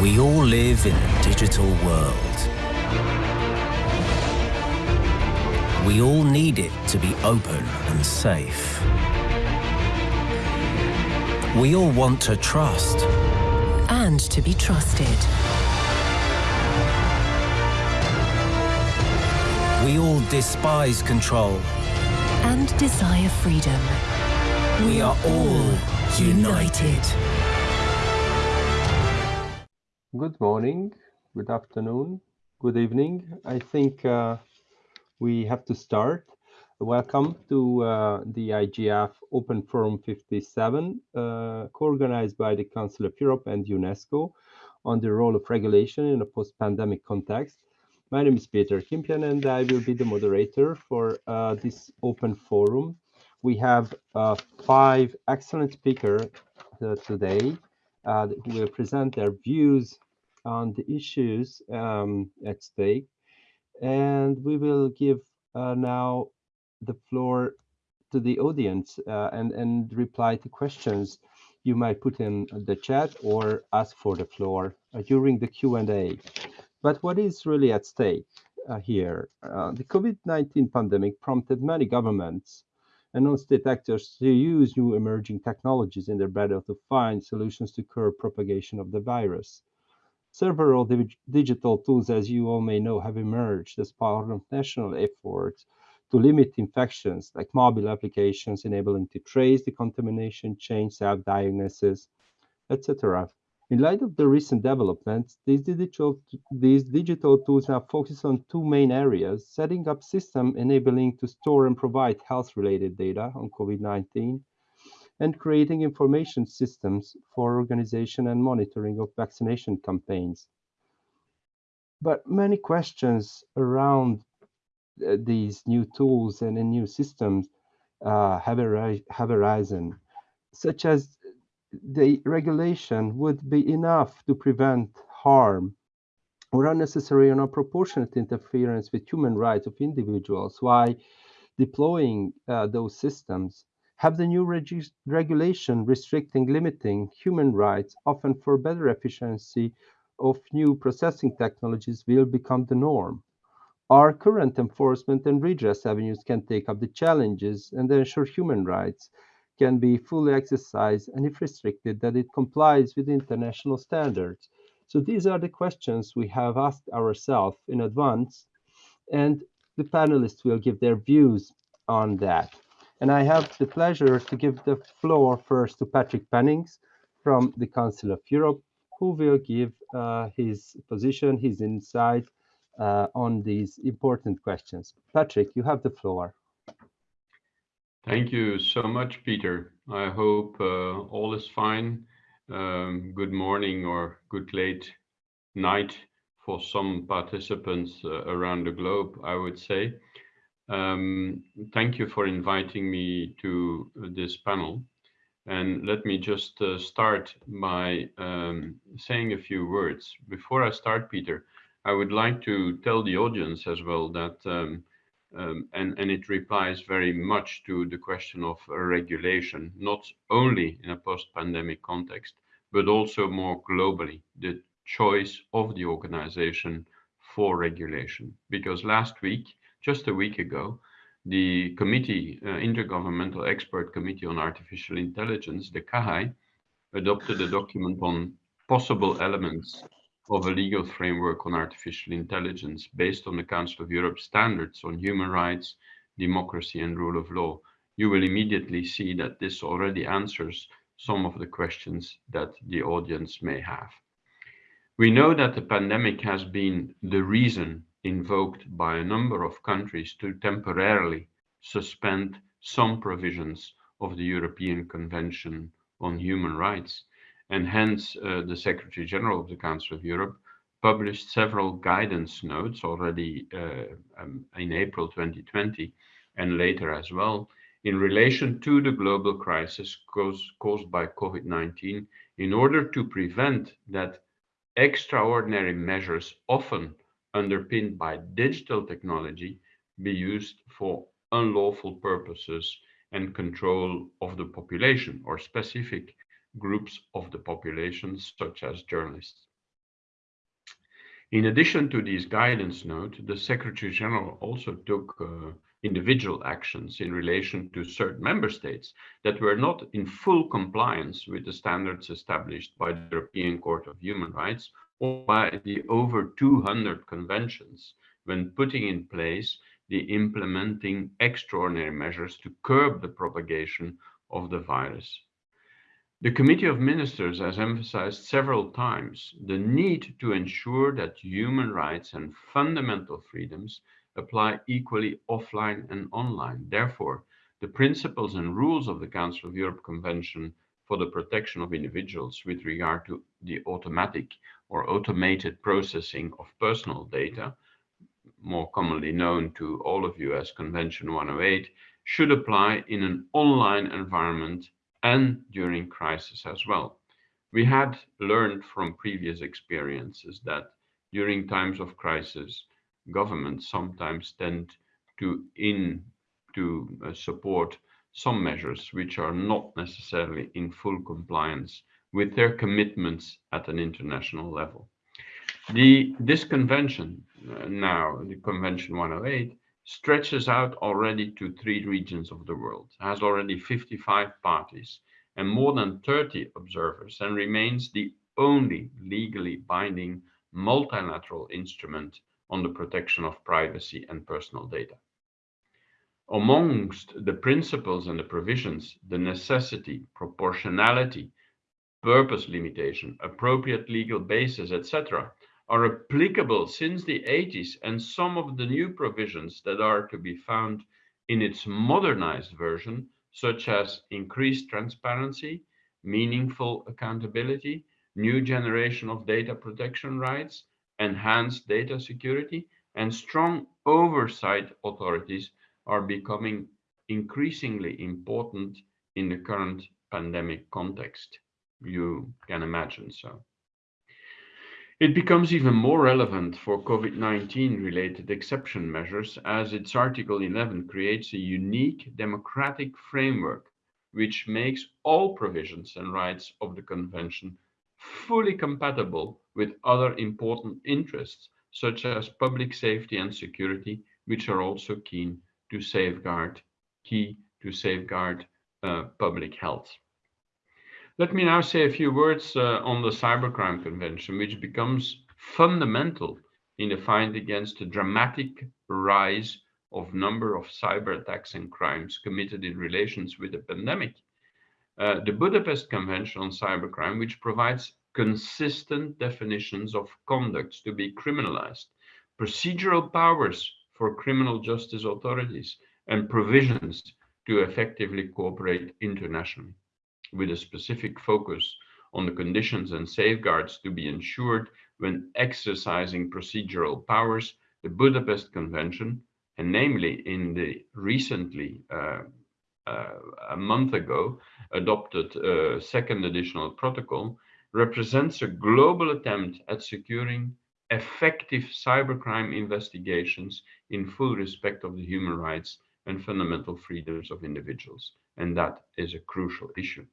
We all live in a digital world. We all need it to be open and safe. We all want to trust. And to be trusted. We all despise control. And desire freedom. We are all united. Good morning, good afternoon, good evening. I think uh, we have to start. Welcome to uh, the IGF Open Forum 57, uh, co-organized by the Council of Europe and UNESCO on the role of regulation in a post-pandemic context. My name is Peter Kimpian and I will be the moderator for uh, this open forum. We have uh, five excellent speakers uh, today who will present their views on the issues um, at stake. And we will give now the floor to the audience uh, and, and reply to questions you might put in the chat or ask for the floor uh, during the Q&A. But what is really at stake uh, here? Uh, the COVID-19 pandemic prompted many governments and non-state actors to use new emerging technologies in their battle to find solutions to curb propagation of the virus. Several digital tools, as you all may know, have emerged as part of national efforts to limit infections, like mobile applications enabling to trace the contamination chain, self-diagnosis, etc. In light of the recent developments, these digital, these digital tools now focus on two main areas, setting up systems enabling to store and provide health-related data on COVID-19, and creating information systems for organization and monitoring of vaccination campaigns. But many questions around uh, these new tools and, new systems uh, have, have arisen, such as the regulation would be enough to prevent harm or unnecessary or unproportionate interference with human rights of individuals Why deploying uh, those systems have the new regulation restricting limiting human rights often for better efficiency of new processing technologies will become the norm our current enforcement and redress avenues can take up the challenges and ensure human rights can be fully exercised and if restricted that it complies with international standards. So these are the questions we have asked ourselves in advance and the panelists will give their views on that. And I have the pleasure to give the floor first to Patrick Penninckx from the Council of Europe, who will give uh, his position, his insight uh, on these important questions. Patrick, you have the floor. Thank you so much, Peter. I hope uh, all is fine. Um, good morning or good late night for some participants uh, around the globe, I would say. Um, thank you for inviting me to this panel. And let me just uh, start by um, saying a few words. Before I start, Peter, I would like to tell the audience as well that, um, um, and, and it replies very much to the question of regulation, not only in a post-pandemic context, but also more globally, the choice of the organization for regulation. Because last week, just a week ago, the committee, uh, Intergovernmental Expert Committee on Artificial Intelligence, the CAHAI, adopted a document on possible elements of a legal framework on artificial intelligence based on the Council of Europe standards on human rights, democracy and rule of law, you will immediately see that this already answers some of the questions that the audience may have. We know that the pandemic has been the reason invoked by a number of countries to temporarily suspend some provisions of the European Convention on Human Rights. And hence uh, the Secretary General of the Council of Europe published several guidance notes already uh, um, in April 2020 and later as well in relation to the global crisis caused, caused by COVID-19 in order to prevent that extraordinary measures often underpinned by digital technology be used for unlawful purposes and control of the population or specific groups of the population, such as journalists. In addition to these guidance notes, the Secretary General also took uh, individual actions in relation to certain member states that were not in full compliance with the standards established by the European Court of Human Rights by the over 200 conventions when putting in place the implementing extraordinary measures to curb the propagation of the virus. The Committee of Ministers has emphasized several times the need to ensure that human rights and fundamental freedoms apply equally offline and online. Therefore, the principles and rules of the Council of Europe Convention for the protection of individuals with regard to the automatic or automated processing of personal data, more commonly known to all of you as Convention 108, should apply in an online environment and during crisis as well. We had learned from previous experiences that during times of crisis, governments sometimes tend to in to uh, support some measures which are not necessarily in full compliance with their commitments at an international level. The, this convention uh, now, the Convention 108, stretches out already to three regions of the world, has already 55 parties and more than 30 observers, and remains the only legally binding multilateral instrument on the protection of privacy and personal data. Amongst the principles and the provisions, the necessity, proportionality, purpose limitation, appropriate legal basis, etc., are applicable since the 80s, and some of the new provisions that are to be found in its modernized version, such as increased transparency, meaningful accountability, new generation of data protection rights, enhanced data security, and strong oversight authorities are becoming increasingly important in the current pandemic context. You can imagine so. It becomes even more relevant for COVID-19 related exception measures as its Article 11 creates a unique democratic framework which makes all provisions and rights of the Convention fully compatible with other important interests, such as public safety and security, which are also keen to safeguard, key to safeguard uh, public health. Let me now say a few words uh, on the Cybercrime Convention, which becomes fundamental in the fight against the dramatic rise of number of cyber attacks and crimes committed in relations with the pandemic. Uh, the Budapest Convention on Cybercrime, which provides consistent definitions of conducts to be criminalized, procedural powers for criminal justice authorities, and provisions to effectively cooperate internationally, with a specific focus on the conditions and safeguards to be ensured when exercising procedural powers, the Budapest Convention, and namely in the recently uh, uh, a month ago adopted uh, second additional protocol represents a global attempt at securing effective cybercrime investigations in full respect of the human rights and fundamental freedoms of individuals. And that is a crucial issue.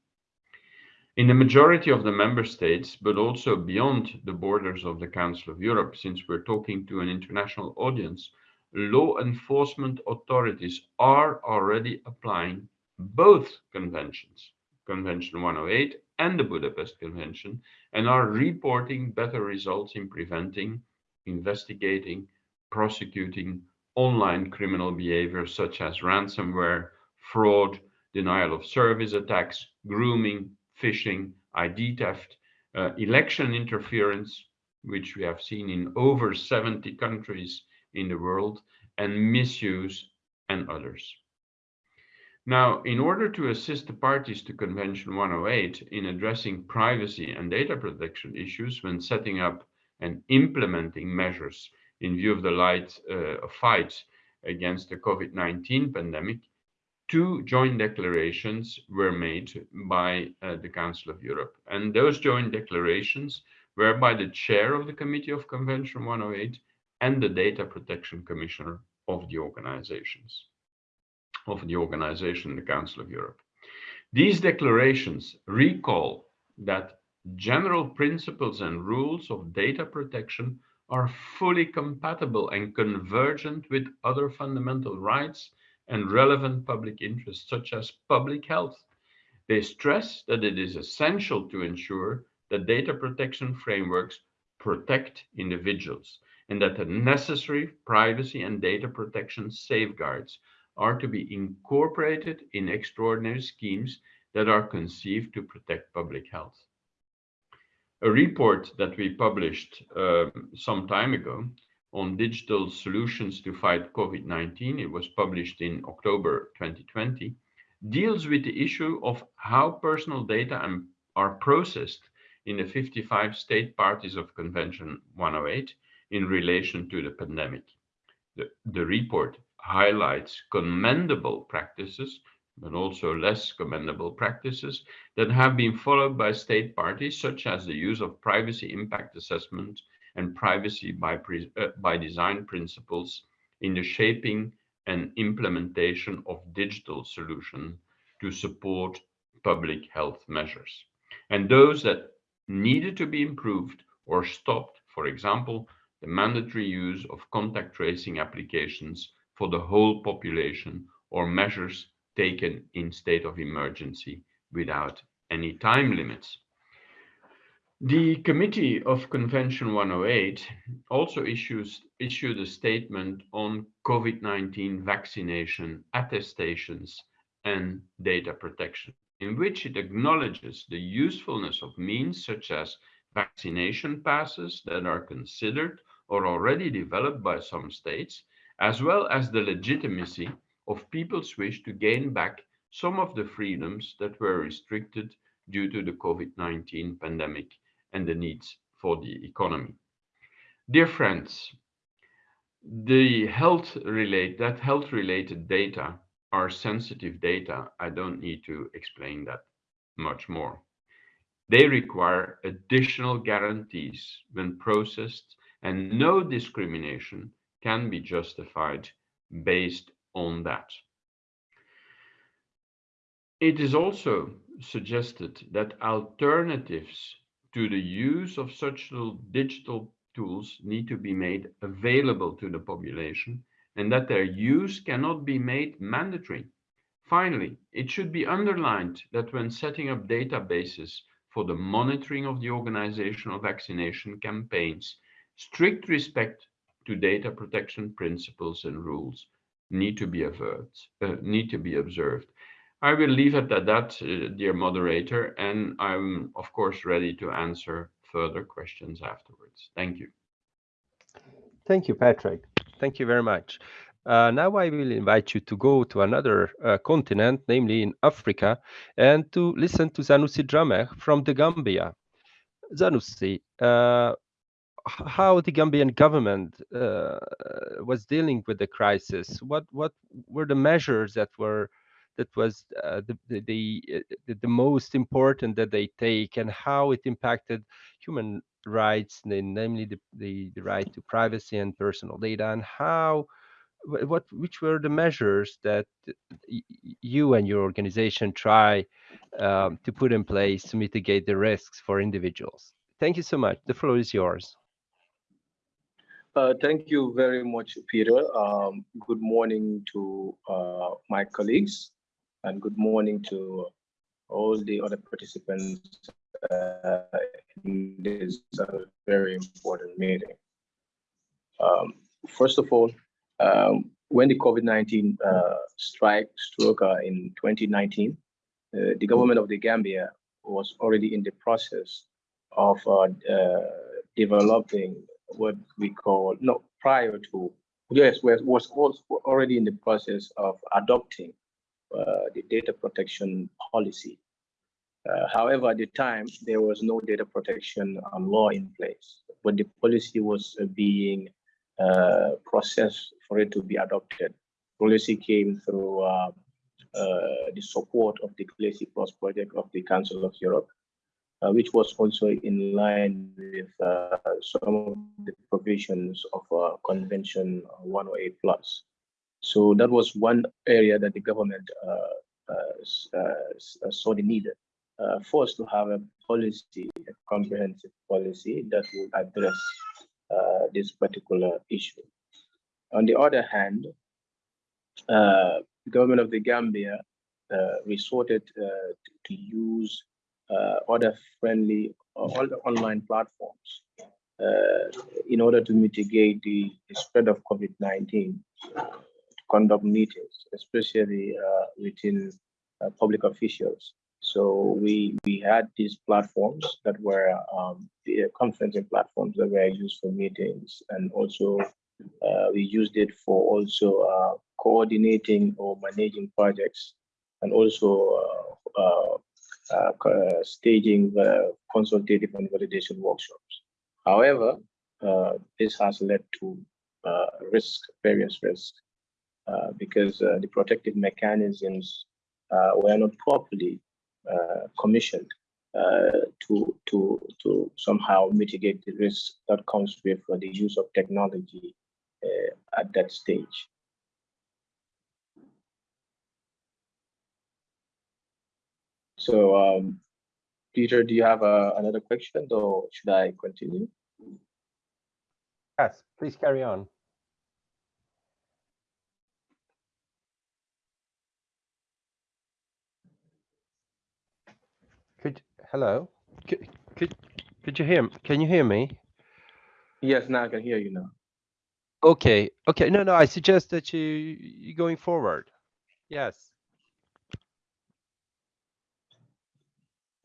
In the majority of the member states, but also beyond the borders of the Council of Europe, since we're talking to an international audience, law enforcement authorities are already applying both conventions, Convention 108 and the Budapest Convention, and are reporting better results in preventing, investigating, prosecuting online criminal behavior such as ransomware, fraud, denial of service attacks, grooming, phishing, ID theft, uh, election interference, which we have seen in over 70 countries in the world, and misuse and others. Now, in order to assist the parties to Convention 108 in addressing privacy and data protection issues when setting up and implementing measures in view of the light uh, fight against the COVID-19 pandemic, two joint declarations were made by uh, the Council of Europe. And those joint declarations were by the chair of the Committee of Convention 108 and the Data Protection Commissioner of the organizations of the organization, the Council of Europe. These declarations recall that general principles and rules of data protection are fully compatible and convergent with other fundamental rights and relevant public interests, such as public health. They stress that it is essential to ensure that data protection frameworks protect individuals and that the necessary privacy and data protection safeguards are to be incorporated in extraordinary schemes that are conceived to protect public health. A report that we published uh, some time ago on digital solutions to fight COVID-19, it was published in October 2020, deals with the issue of how personal data are processed in the 55 state parties of Convention 108 in relation to the pandemic. The, the report highlights commendable practices, but also less commendable practices that have been followed by state parties, such as the use of privacy impact assessment and privacy by, uh, by design principles in the shaping and implementation of digital solutions to support public health measures. And those that needed to be improved or stopped, for example, the mandatory use of contact tracing applications for the whole population or measures taken in state of emergency without any time limits. The Committee of Convention 108 also issues, issued a statement on COVID-19 vaccination attestations and data protection, in which it acknowledges the usefulness of means such as vaccination passes that are considered or already developed by some states, as well as the legitimacy of people's wish to gain back some of the freedoms that were restricted due to the COVID-19 pandemic and the needs for the economy. Dear friends, the health relate that health related data are sensitive data. I don't need to explain that much more. They require additional guarantees when processed and no discrimination can be justified based on that. It is also suggested that alternatives to the use of such digital tools need to be made available to the population and that their use cannot be made mandatory. Finally, it should be underlined that when setting up databases for the monitoring of the organization of vaccination campaigns, strict respect to data protection principles and rules need to be averted, uh, need to be observed. I will leave it at that, uh, dear moderator, and I'm of course ready to answer further questions afterwards. Thank you. Thank you, Patrick. Thank you very much. Uh, now I will invite you to go to another uh, continent, namely in Africa, and to listen to Sanusi Drameh from the Gambia. Sanusi, uh, how the Gambian government uh, was dealing with the crisis? What what were the measures that were that was uh, the, the, the uh, the most important that they take, and how it impacted human rights, namely the, the, the right to privacy and personal data, and how what which were the measures that you and your organization try um, to put in place to mitigate the risks for individuals? Thank you so much. The floor is yours. Uh, thank you very much, Peter. Um, good morning to uh, my colleagues and good morning to all the other participants uh, in this uh, very important meeting. Um, first of all, um, when the COVID-19 uh, strike struck in 2019, the government of the Gambia was already in the process of developing what we call no prior to yes was was already in the process of adopting uh, the data protection policy. Uh, however, at the time there was no data protection law in place, but the policy was uh, being uh, processed for it to be adopted. Policy came through uh, uh, the support of the Glacy Plus project of the Council of Europe, uh, which was also in line with uh, some of the provisions of uh, Convention 108 plus. So that was one area that the government saw the need uh, for us to have a policy, a comprehensive policy that will address uh, this particular issue. On the other hand, uh, the government of the Gambia uh, resorted uh, to, use uh, other friendly all the online platforms in order to mitigate the, spread of COVID-19 conduct meetings, especially within public officials. So we we had these platforms that were um, the conferencing platforms that were used for meetings, and also uh, we used it for also uh, coordinating or managing projects, and also uh, uh, uh staging the consultative and validation workshops. However, uh, this has led to risk, various risks, because the protective mechanisms were not properly uh, commissioned uh, to to to somehow mitigate the risk that comes with uh, the use of technology at that stage. So, um, Peter, do you have uh, another question or should I continue? Yes, please carry on. Could hello? Could could could you hear? Me? Can you hear me? Yes, now I can hear you now. Okay. Okay. No, no. I suggest that you you going forward. Yes.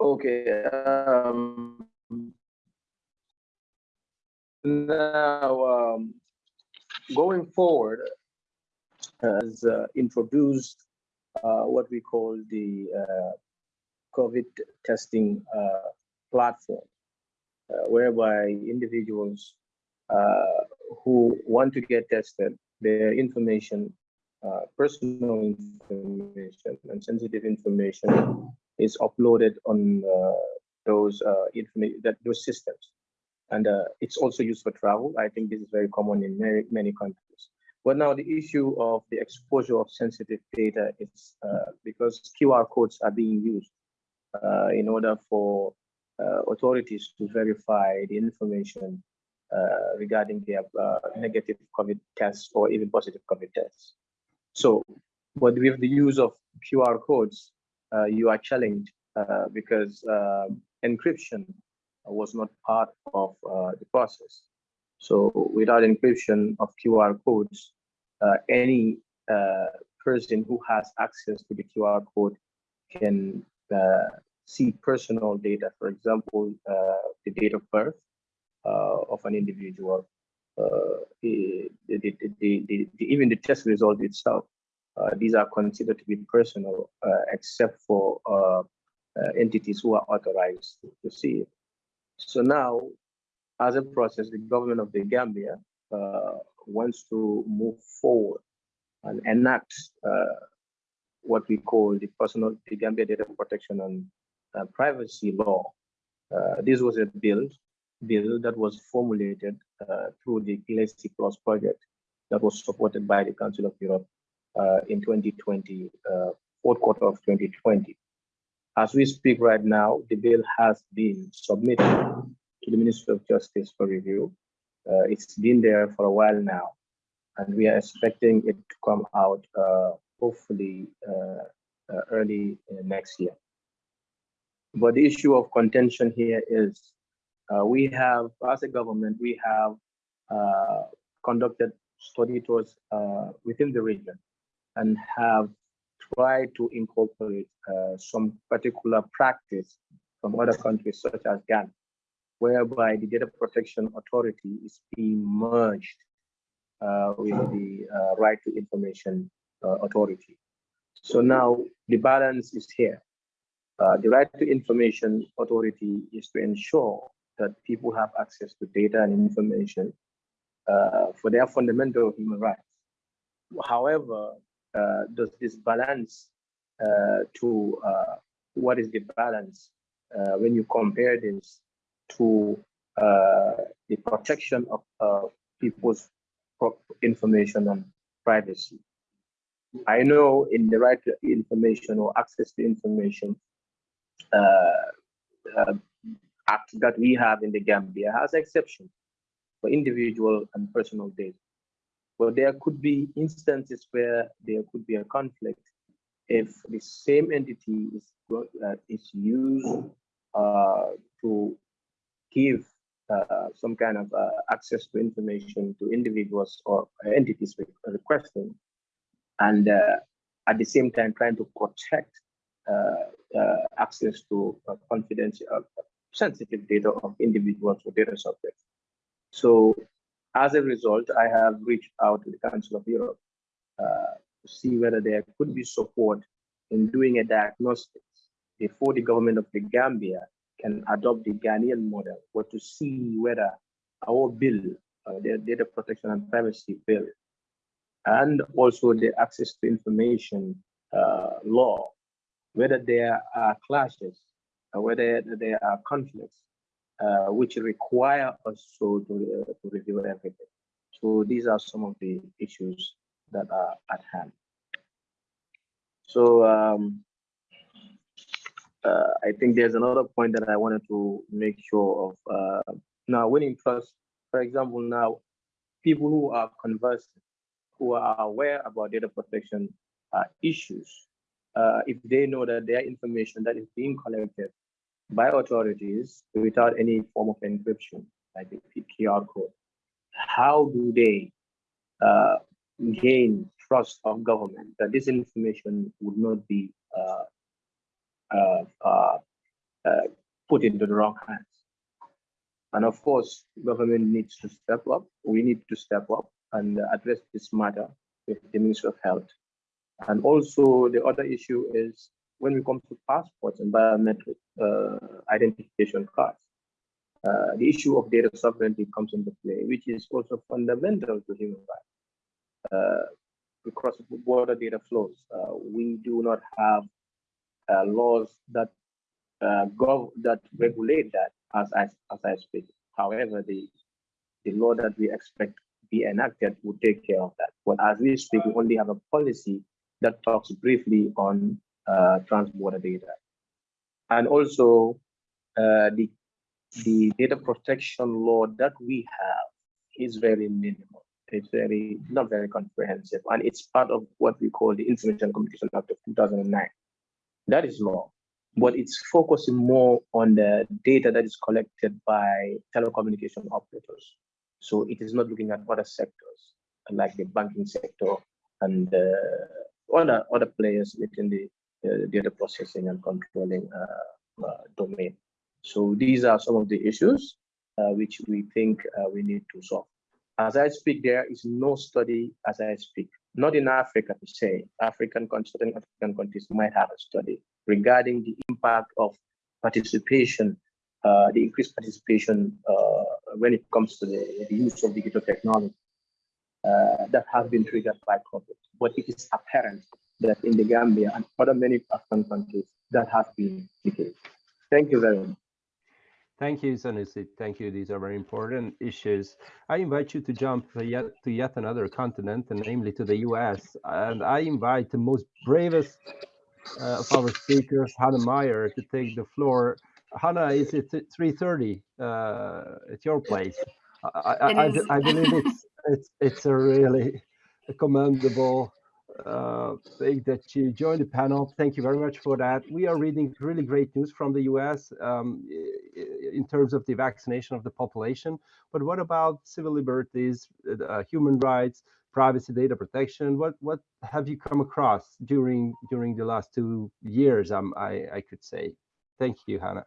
Okay. Um, now, um, going forward, has uh, introduced uh, what we call the uh, COVID testing uh, platform, uh, whereby individuals uh, who want to get tested, their information, personal information and sensitive information is uploaded on those information that those systems and uh, it's also used for travel. I think this is very common in many, many countries. But now the issue of the exposure of sensitive data is uh, because QR codes are being used uh, in order for uh, authorities to verify the information uh, regarding their negative COVID tests or even positive COVID tests. So, but with the use of QR codes, you are challenged because encryption was not part of uh, the process. So without encryption of QR codes, uh, any uh, person who has access to the QR code can uh, see personal data, for example, uh, the date of birth uh, of an individual, the, the, the, even the test result itself. These are considered to be personal, except for entities who are authorized to see it. So now, as a process, the government of the Gambia uh, wants to move forward and enact uh, what we call the personal the Gambia Data Protection and uh, Privacy Law. Uh, this was a bill bill that was formulated uh, through the Glacy Plus project that was supported by the Council of Europe uh, in 2020, uh, fourth quarter of 2020. As we speak right now, the bill has been submitted to the Ministry of Justice for review. Uh, it's been there for a while now, and we are expecting it to come out hopefully uh, uh, early uh, next year. But the issue of contention here is uh, we have, as a government, we have uh, conducted study tours uh, within the region and have tried to incorporate some particular practice from other countries such as Ghana, whereby the Data Protection Authority is being merged with the Right to Information uh, authority. So now the balance is here. Uh, the right to information authority is to ensure that people have access to data and information uh, for their fundamental human rights. However, uh, does this balance uh, to uh, what is the balance when you compare this to the protection of people's information and privacy? I know in the right to information or access to information uh, uh, act that we have in the Gambia has exception for individual and personal data. But there could be instances where there could be a conflict if the same entity is, uh, is used uh, to give uh, some kind of uh, access to information to individuals or entities requesting, and uh, at the same time trying to protect uh, access to confidential, sensitive data of individuals or data subjects. So as a result, I have reached out to the Council of Europe to see whether there could be support in doing a diagnostics before the government of the Gambia can adopt the Ghanaian model, or to see whether our bill, uh, the data protection and privacy bill, and also the access to information uh, law, whether there are clashes, or whether there are conflicts, uh, which require us to, to, uh, to review everything. So these are some of the issues that are at hand. So um, uh, I think there's another point that I wanted to make sure of. Uh, now, winning trust, for example, now people who are conversant, who are aware about data protection uh, issues, if they know that their information that is being collected by authorities without any form of encryption, like the QR code, how do they uh, gain trust of government that this information would not be uh, uh, uh, uh, put into the wrong hands. And of course, government needs to step up. We need to step up and address this matter with the Ministry of Health. And also the other issue is when we come to passports and biometric uh, identification cards, uh, the issue of data sovereignty comes into play, which is also fundamental to human rights. Uh, across border data flows, we do not have uh, laws that uh, that regulate that as I, as I speak. However, the the law that we expect be enacted will take care of that. But as we speak, we only have a policy that talks briefly on uh, trans-border data. And also uh, the, the data protection law that we have is very minimal. It's very, not very comprehensive. And it's part of what we call the Information Communication Act of 2009. That is law, but it's focusing more on the data that is collected by telecommunication operators. So it is not looking at other sectors like the banking sector and uh, other other players within the uh, data processing and controlling uh, uh domain. So these are some of the issues uh, which we think uh, we need to solve. As I speak, there is no study as I speak not in Africa to say, African certain African countries might have a study regarding the impact of participation, uh, the increased participation uh, when it comes to the, the, use of digital technology uh, that has been triggered by COVID. But it is apparent that in the Gambia and other many African countries, that has been the case. Thank you very much. Thank you, Sanusi. Thank you. These are very important issues. I invite you to jump to yet, to yet another continent, and namely to the US. And I invite the most bravest uh, of our speakers, Hannah Meyer, to take the floor. Hannah, is it 3.30 uh, at your place? I, I, I, I, believe it's, it's, it's a really commendable uh, that you joined the panel. Thank you very much for that. We are reading really great news from the US um, in terms of the vaccination of the population. But what about civil liberties, uh, human rights, privacy data protection? What what have you come across during during the last two years? Um, I, I could say. Thank you, Hannah.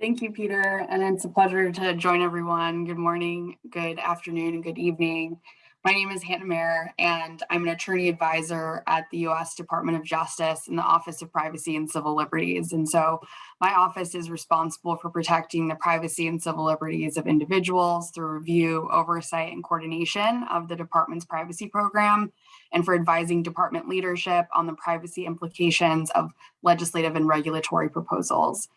Thank you, Peter. And it's a pleasure to join everyone. Good morning, good afternoon, and good evening. My name is Hannah Mayer, and I'm an attorney advisor at the U.S. Department of Justice in the Office of Privacy and Civil Liberties. And so my office is responsible for protecting the privacy and civil liberties of individuals through review, oversight, and coordination of the department's privacy program, and for advising department leadership on the privacy implications of legislative and regulatory proposals.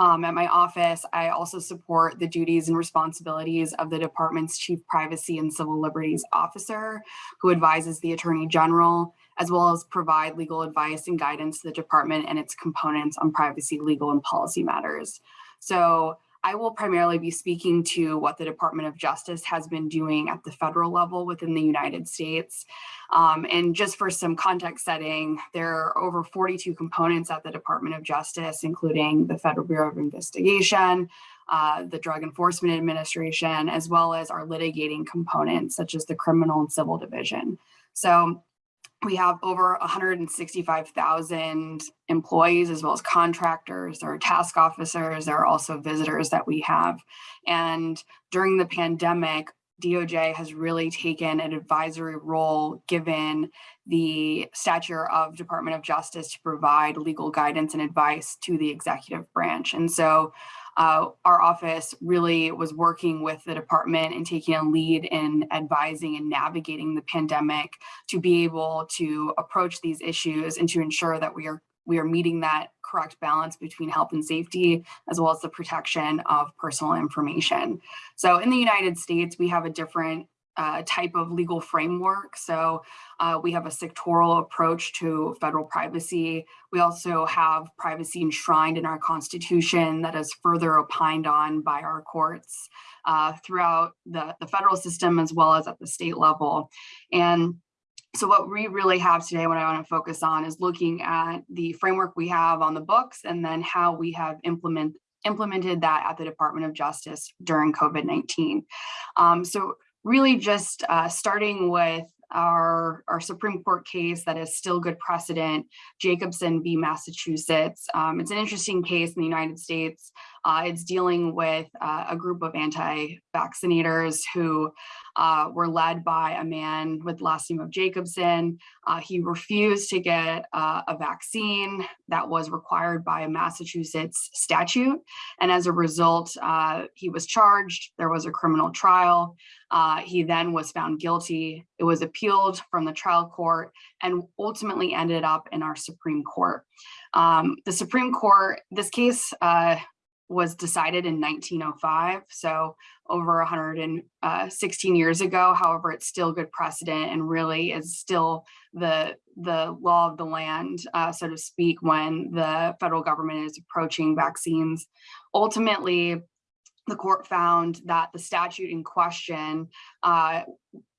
Um, at my office, I also support the duties and responsibilities of the department's Chief Privacy and Civil Liberties Officer, who advises the Attorney General, as well as provide legal advice and guidance to the department and its components on privacy, legal, and policy matters. So I will primarily be speaking to what the Department of Justice has been doing at the federal level within the United States. Um, and just for some context setting, there are over 42 components at the Department of Justice, including the Federal Bureau of Investigation, uh, the Drug Enforcement Administration, as well as our litigating components, such as the Criminal and Civil Division. So we have over 165,000 employees as well as contractors, there are task officers, there are also visitors that we have. And during the pandemic, DOJ has really taken an advisory role given the stature of Department of Justice to provide legal guidance and advice to the executive branch. And so uh, our office really was working with the department and taking a lead in advising and navigating the pandemic to be able to approach these issues and to ensure that we are we are meeting that correct balance between health and safety as well as the protection of personal information. So in the United States, we have a different uh, type of legal framework. So uh, we have a sectoral approach to federal privacy. We also have privacy enshrined in our constitution that is further opined on by our courts uh, throughout the, the federal system as well as at the state level. And so what we really have today, what I want to focus on is looking at the framework we have on the books and then how we have implement, implemented that at the Department of Justice during COVID-19. Um, so really just uh, starting with our, our Supreme Court case that is still good precedent, Jacobson v. Massachusetts. Um, it's an interesting case in the United States. Uh, it's dealing with uh, a group of anti-vaccinators who uh, were led by a man with last name of Jacobson. Uh, he refused to get uh, a vaccine that was required by a Massachusetts statute. And as a result, uh, he was charged. There was a criminal trial. he then was found guilty. It was appealed from the trial court and ultimately ended up in our Supreme Court. Um, the Supreme Court, this case was decided in 1905, so over 116 uh, years ago. However, it's still good precedent and really is still the, the law of the land, uh, so to speak, when the federal government is approaching vaccines. Ultimately, the court found that the statute in question uh,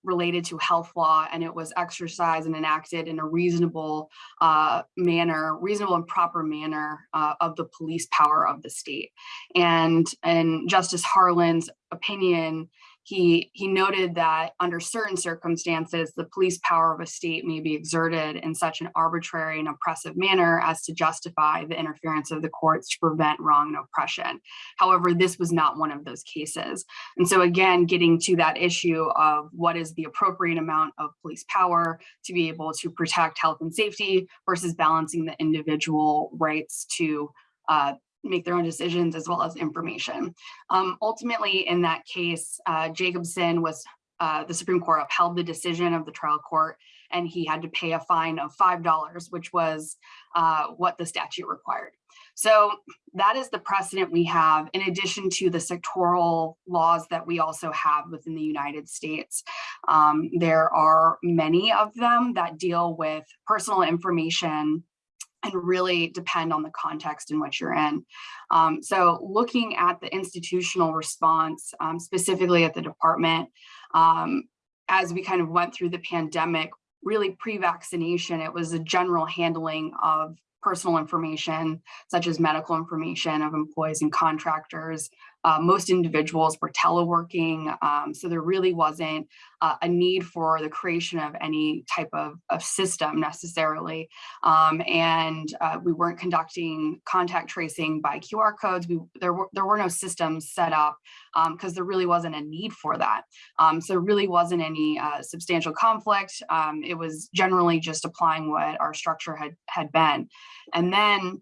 related to health law and it was exercised and enacted in a reasonable uh, manner, reasonable and proper manner uh, of the police power of the state. And in Justice Harlan's opinion, he, he noted that under certain circumstances, the police power of a state may be exerted in such an arbitrary and oppressive manner as to justify the interference of the courts to prevent wrong and oppression. However, this was not one of those cases. And so again, getting to that issue of what is the appropriate amount of police power to be able to protect health and safety versus balancing the individual rights to uh, make their own decisions as well as information. Um, ultimately, in that case, uh, Jacobson was, uh, the Supreme Court upheld the decision of the trial court and he had to pay a fine of $5, which was uh, what the statute required. So that is the precedent we have in addition to the sectoral laws that we also have within the United States. Um, there are many of them that deal with personal information and really depend on the context in which you're in. Um, so looking at the institutional response, um, specifically at the department, um, as we kind of went through the pandemic, really pre-vaccination, it was a general handling of personal information, such as medical information of employees and contractors, uh, most individuals were teleworking, um, so there really wasn't uh, a need for the creation of any type of, of system necessarily. Um, and uh, we weren't conducting contact tracing by QR codes. We, there, were, there were no systems set up because um, there really wasn't a need for that. Um, so there really wasn't any uh, substantial conflict. Um, it was generally just applying what our structure had, had been. And then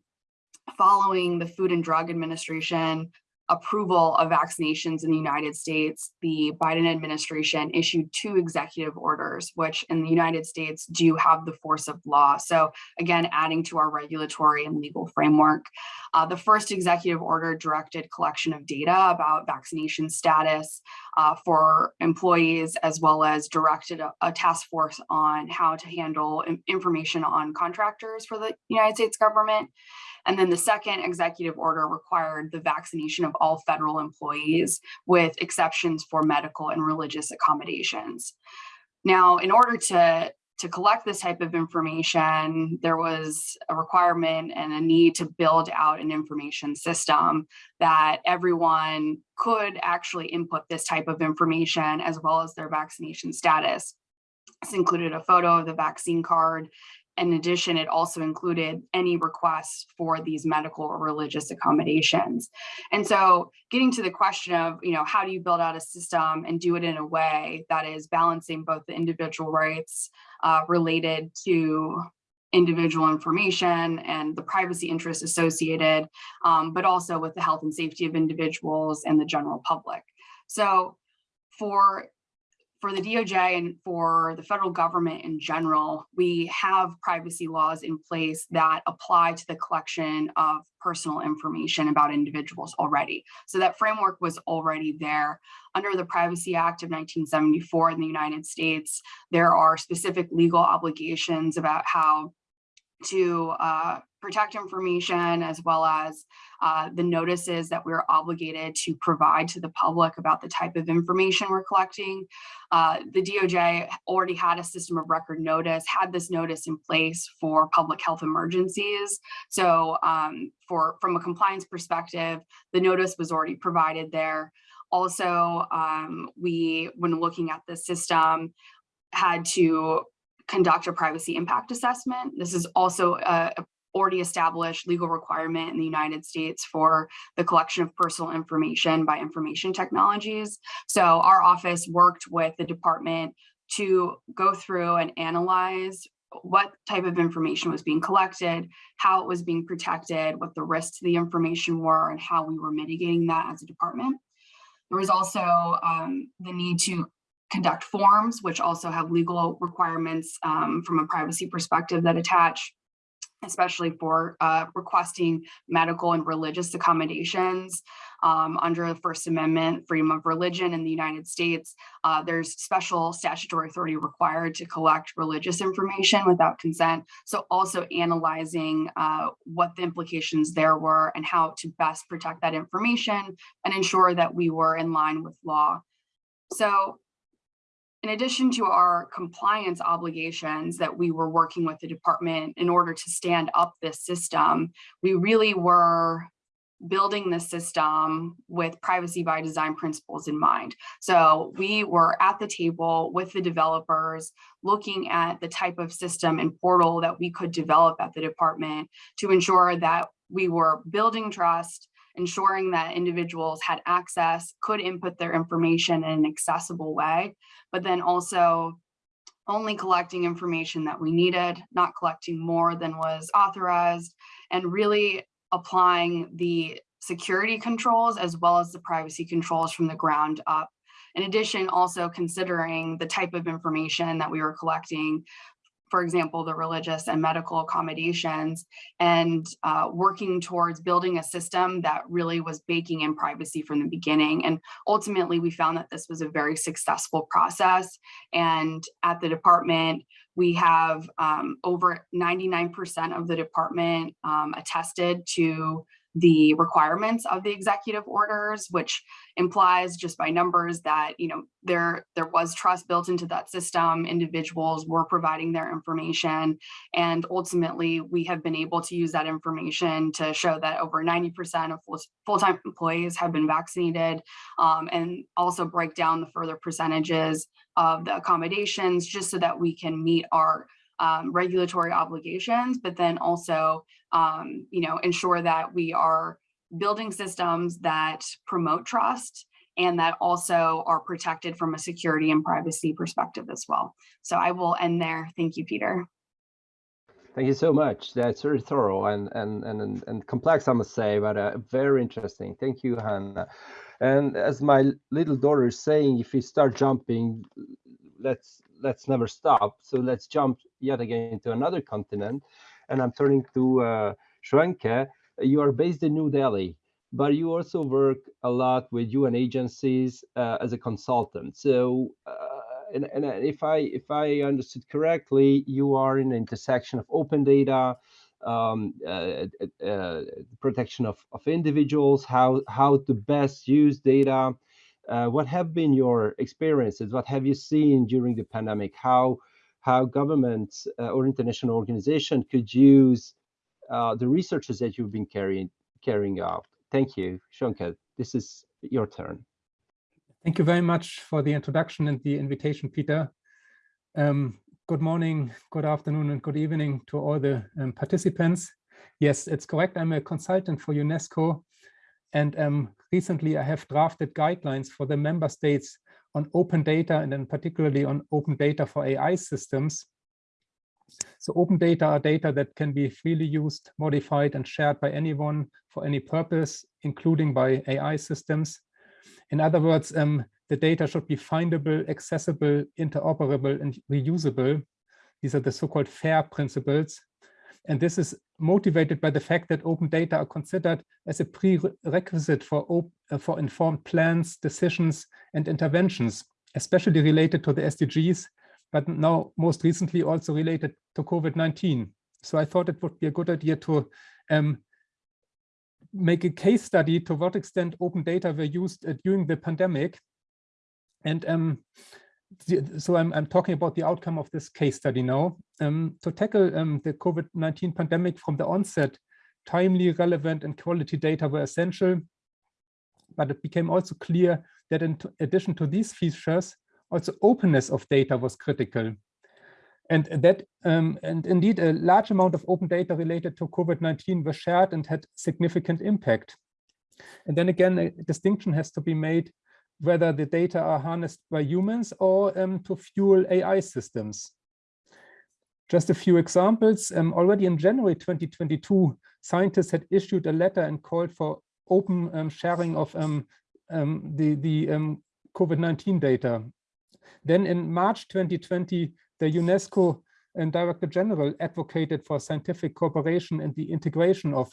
following the Food and Drug Administration approval of vaccinations in the United States, the Biden administration issued two executive orders, which in the United States do have the force of law. So again, adding to our regulatory and legal framework. Uh, the first executive order directed collection of data about vaccination status uh, for employees, as well as directed a, a, task force on how to handle information on contractors for the United States government. And then the second executive order required the vaccination of all federal employees with exceptions for medical and religious accommodations. Now, in order to to collect this type of information, there was a requirement and a need to build out an information system that everyone could actually input this type of information as well as their vaccination status. This included a photo of the vaccine card in addition, it also included any requests for these medical or religious accommodations. And so getting to the question of, you know, how do you build out a system and do it in a way that is balancing both the individual rights uh, related to individual information and the privacy interests associated, um, but also with the health and safety of individuals and the general public. So for for the DOJ and for the federal government in general, we have privacy laws in place that apply to the collection of personal information about individuals already. So that framework was already there. Under the Privacy Act of 1974 in the United States, there are specific legal obligations about how to uh, protect information as well as uh, the notices that we're obligated to provide to the public about the type of information we're collecting. Uh, the DOJ already had a system of record notice, had this notice in place for public health emergencies. So um, for from a compliance perspective, the notice was already provided there. Also, um, we, when looking at the system, had to conduct a privacy impact assessment. This is also a, a already established legal requirement in the United States for the collection of personal information by information technologies. So our office worked with the department to go through and analyze what type of information was being collected, how it was being protected, what the risks to the information were, and how we were mitigating that as a department. There was also um, the need to conduct forms, which also have legal requirements um, from a privacy perspective that attach especially for uh, requesting medical and religious accommodations um, under the First Amendment, freedom of religion in the United States. Uh, there's special statutory authority required to collect religious information without consent. So also analyzing uh, what the implications there were and how to best protect that information and ensure that we were in line with law. So in addition to our compliance obligations that we were working with the department in order to stand up this system, we really were building the system with privacy by design principles in mind. So we were at the table with the developers looking at the type of system and portal that we could develop at the department to ensure that we were building trust, ensuring that individuals had access, could input their information in an accessible way, but then also only collecting information that we needed, not collecting more than was authorized, and really applying the security controls as well as the privacy controls from the ground up. In addition, also considering the type of information that we were collecting for example, the religious and medical accommodations and uh, working towards building a system that really was baking in privacy from the beginning. And ultimately, we found that this was a very successful process. And at the department, we have um, over 99% of the department um, attested to the requirements of the executive orders, which implies just by numbers that you know there there was trust built into that system. Individuals were providing their information, and ultimately we have been able to use that information to show that over 90% of full-time employees have been vaccinated, um, and also break down the further percentages of the accommodations just so that we can meet our um, regulatory obligations, but then also, um, you know, ensure that we are building systems that promote trust and that also are protected from a security and privacy perspective as well. So I will end there. Thank you, Peter. Thank you so much. That's very thorough and and and and complex, I must say, but uh, very interesting. Thank you, Hannah. And as my little daughter is saying, if you start jumping, let's let's never stop. So let's jump yet again to another continent. And I'm turning to uh. You are based in New Delhi, but you also work a lot with UN agencies uh, as a consultant. So, uh, and, and if I if I understood correctly, you are in the intersection of open data, um, uh, uh, protection of, of individuals, how, how to best use data. Uh, what have been your experiences? What have you seen during the pandemic? How, how governments uh, or international organization could use uh, the researches that you've been carrying, carrying out? Thank you, Shonka. This is your turn. Thank you very much for the introduction and the invitation, Peter. Um, good morning, good afternoon, and good evening to all the um, participants. Yes, it's correct. I'm a consultant for UNESCO. And um, recently I have drafted guidelines for the member states on open data and then particularly on open data for AI systems. So open data are data that can be freely used, modified and shared by anyone for any purpose, including by AI systems. In other words, um, the data should be findable, accessible, interoperable, and reusable. These are the so-called FAIR principles. And this is motivated by the fact that open data are considered as a prerequisite for, uh, for informed plans, decisions, and interventions, especially related to the SDGs, but now most recently also related to COVID-19. So I thought it would be a good idea to um, make a case study to what extent open data were used uh, during the pandemic and um, so I'm, I'm, talking about the outcome of this case study now. Um, to tackle um, the COVID-19 pandemic from the onset, timely, relevant, and quality data were essential. But it became also clear that in addition to these features, also openness of data was critical. And that, um, and indeed, a large amount of open data related to COVID-19 was shared and had significant impact. And then again, a distinction has to be made whether the data are harnessed by humans or um, to fuel AI systems. Just a few examples. Um, already in January 2022, scientists had issued a letter and called for open um, sharing of um, um, the, the um, COVID-19 data. Then in March 2020, the UNESCO and Director General advocated for scientific cooperation and the integration of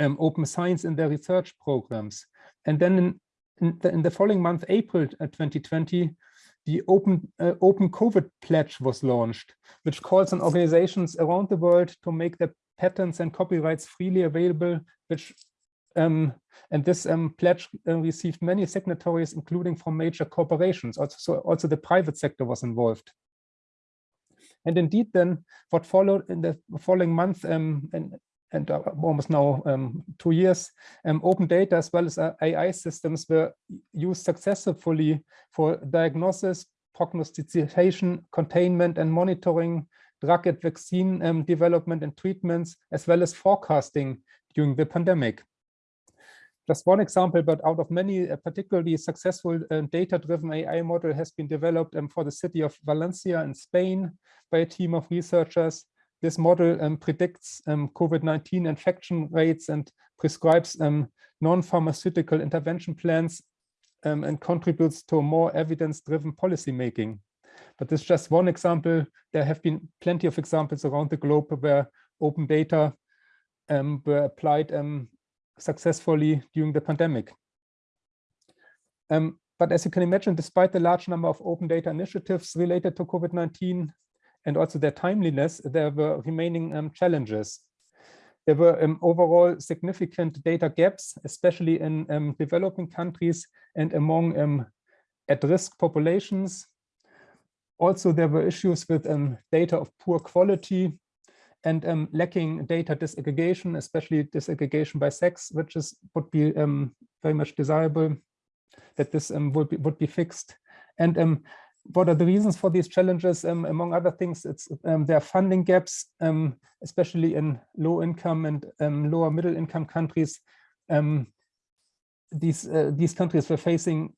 open science in their research programs. And then in in the, in the following month, April uh, 2020, the Open, uh, Open COVID Pledge was launched, which calls on organizations around the world to make their patents and copyrights freely available, which um, and this um, pledge uh, received many signatories, including from major corporations. Also, so also the private sector was involved. And indeed, then what followed in the following month, um, and and uh, almost now um, two years, um, open data as well as uh, AI systems were used successfully for diagnosis, prognostication, containment and monitoring, drug and vaccine um, development and treatments, as well as forecasting during the pandemic. Just one example, but out of many, a particularly successful uh, data-driven AI model has been developed um, for the city of Valencia in Spain by a team of researchers this model um, predicts um, COVID-19 infection rates and prescribes um, non-pharmaceutical intervention plans um, and contributes to more evidence-driven policymaking. But this is just one example. There have been plenty of examples around the globe where open data um, were applied um, successfully during the pandemic. but as you can imagine, despite the large number of open data initiatives related to COVID-19, and also their timeliness, there were remaining um, challenges. There were um, overall significant data gaps, especially in um, developing countries and among um, at-risk populations. Also, there were issues with um, data of poor quality and um, lacking data disaggregation, especially disaggregation by sex, which is would be very much desirable that this would be would be fixed. And what are the reasons for these challenges? Um, among other things, it's um, there are funding gaps, um, especially in low income and um, lower middle income countries. Um, these uh, these countries were facing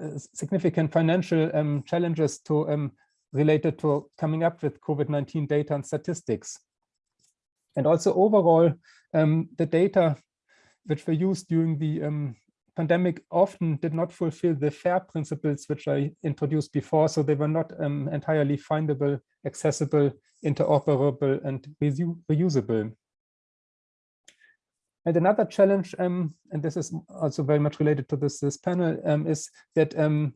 uh, significant financial um, challenges to related to coming up with COVID-19 data and statistics. And also overall, the data which were used during the pandemic often did not fulfill the FAIR principles which I introduced before, so they were not um, entirely findable, accessible, interoperable, and reusable. And another challenge, um, and this is also very much related to this, this panel, um, is that um,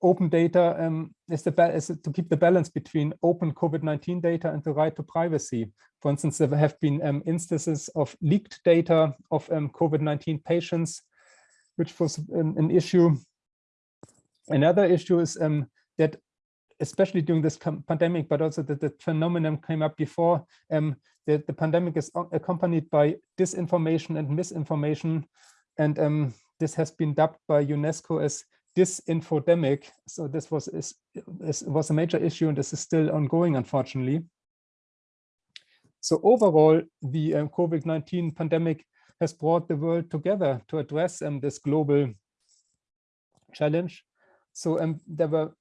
open data um, is, the is to keep the balance between open COVID-19 data and the right to privacy. For instance, there have been um, instances of leaked data of um, COVID-19 patients, which was um, an issue. Another issue is um, that, especially during this pandemic, but also that the phenomenon came up before, um, that the pandemic is accompanied by disinformation and misinformation. And this has been dubbed by UNESCO as disinfodemic. So this was is, is, was a major issue, and this is still ongoing, unfortunately. So overall, the um, COVID-19 pandemic has brought the world together to address um, this global challenge. So um, there were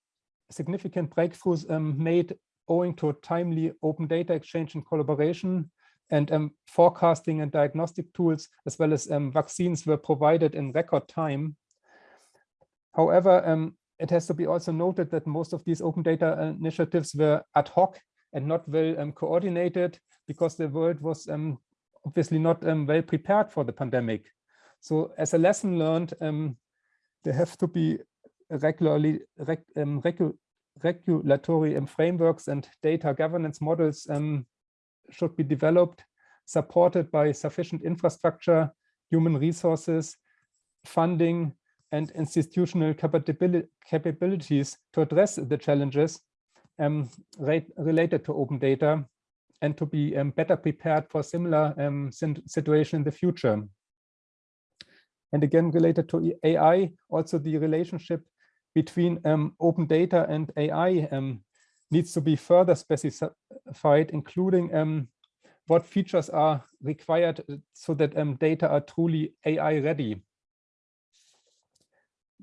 significant breakthroughs um, made owing to timely open data exchange and collaboration and um, forecasting and diagnostic tools, as well as um, vaccines were provided in record time. However, um, it has to be also noted that most of these open data initiatives were ad hoc and not well um, coordinated because the world was um, obviously not um, well prepared for the pandemic. So as a lesson learned, um, there have to be regularly reg, um, regu regulatory frameworks and data governance models should be developed, supported by sufficient infrastructure, human resources, funding, and institutional capabilities to address the challenges um, related to open data and to be um, better prepared for similar um, situation in the future. And again, related to AI, also the relationship between um, open data and AI um, needs to be further specified, including um, what features are required so that data are truly AI ready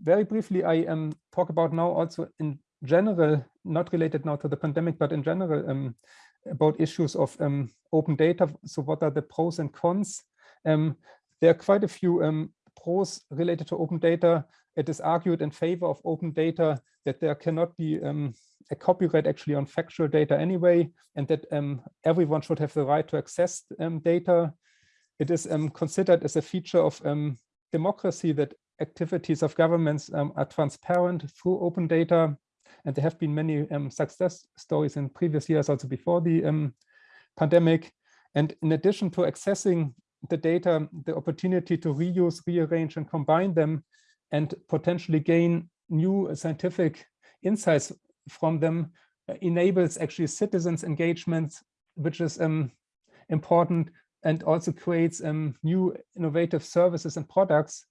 very briefly, I um, talk about now also in general, not related now to the pandemic, but in general um, about issues of um, open data. So what are the pros and cons? Um, there are quite a few um, pros related to open data. It is argued in favor of open data that there cannot be um, a copyright actually on factual data anyway, and that everyone should have the right to access data. It is considered as a feature of democracy that activities of governments um, are transparent through open data. And there have been many um, success stories in previous years, also before the um, pandemic. And in addition to accessing the data, the opportunity to reuse, rearrange, and combine them, and potentially gain new scientific insights from them uh, enables actually citizens engagement, which is um, important and also creates um, new innovative services and products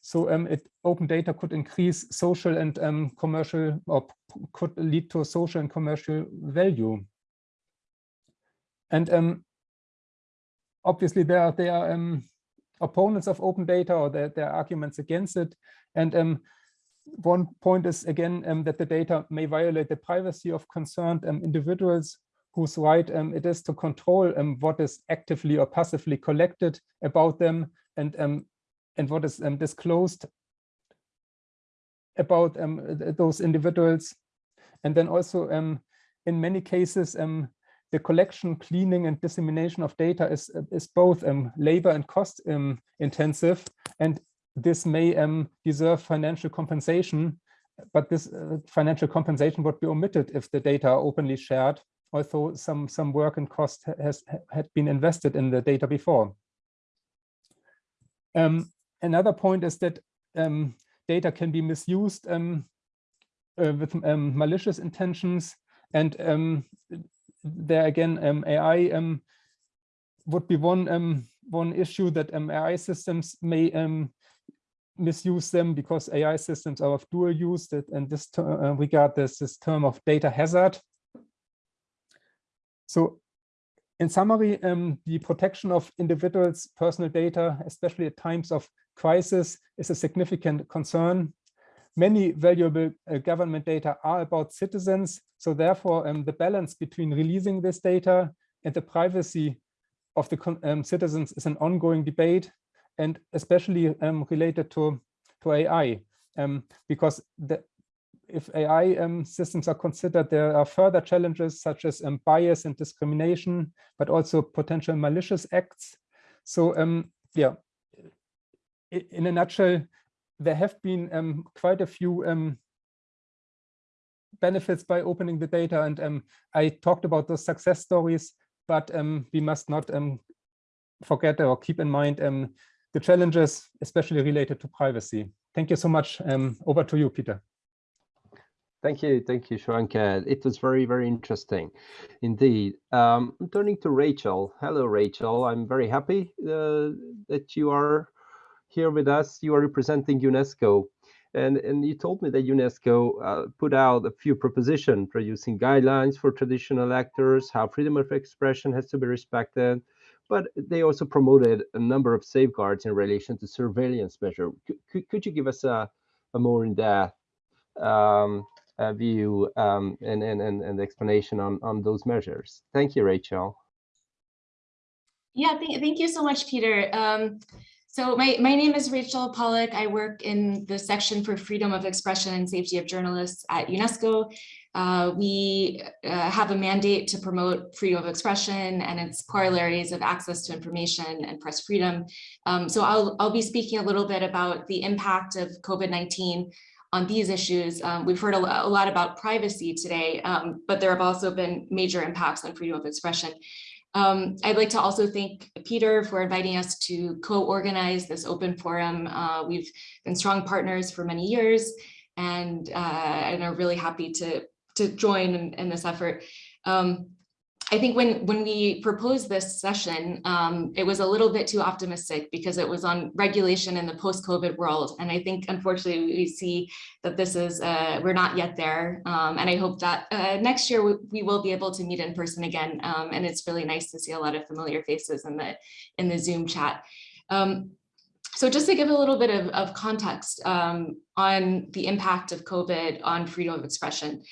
so um, it, open data could increase social and um, commercial, or could lead to social and commercial value. And um, obviously there are, there are opponents of open data or there, there are arguments against it. And one point is again that the data may violate the privacy of concerned individuals whose right it is to control um, what is actively or passively collected about them and um, and what is um, disclosed about um, those individuals. And then also um, in many cases, um, the collection, cleaning and dissemination of data is, is both um, labor and cost um, intensive. And this may deserve financial compensation, but this uh, financial compensation would be omitted if the data are openly shared, although some, some work and cost has had been invested in the data before. Um, another point is that um, data can be misused um, uh, with um, malicious intentions. And um, there again, um, AI would be one, one issue that AI systems may misuse them because AI systems are of dual use that and this uh, regard this, this term of data hazard. So in summary, um, the protection of individuals' personal data, especially at times of crisis is a significant concern. Many valuable uh, government data are about citizens. So therefore, um, the balance between releasing this data and the privacy of the um, citizens is an ongoing debate and especially um, related to, to AI. Um, because the, if AI um, systems are considered, there are further challenges such as um, bias and discrimination, but also potential malicious acts. So yeah, in a nutshell, there have been um, quite a few um, benefits by opening the data. And um, I talked about those success stories, but um, we must not um, forget or keep in mind um, the challenges, especially related to privacy. Thank you so much. Um, over to you, Peter. Thank you, thank you, Shoanka. It was very, very interesting indeed. Um, I'm turning to Rachel. Hello, Rachel. I'm very happy uh, that you are here with us. You are representing UNESCO. And, and you told me that UNESCO uh, put out a few propositions producing guidelines for traditional actors, how freedom of expression has to be respected, but they also promoted a number of safeguards in relation to surveillance measure. Could, could you give us a, a more in-depth um, uh, view um, and, and, and, and explanation on, on those measures? Thank you, Rachel. Yeah, thank, thank you so much, Peter. Um, so my, my name is Rachel Pollack. I work in the section for freedom of expression and safety of journalists at UNESCO. Uh, we uh, have a mandate to promote freedom of expression and its corollaries of access to information and press freedom. Um, so I'll, I'll be speaking a little bit about the impact of COVID-19 on these issues. Um, we've heard a, a, lot about privacy today, um, but there have also been major impacts on freedom of expression. Um, I'd like to also thank Peter for inviting us to co-organize this open forum. Uh, we've been strong partners for many years and, uh, and are really happy to, to join in, in this effort. Um, I think when, when we proposed this session, um, it was a little bit too optimistic because it was on regulation in the post-COVID world. And I think, unfortunately, we see that this is, uh, we're not yet there. Um, and I hope that uh, next year we, we, will be able to meet in person again. Um, and it's really nice to see a lot of familiar faces in the, in the Zoom chat. Um, so just to give a little bit of, of context um, on the impact of COVID on freedom of expression,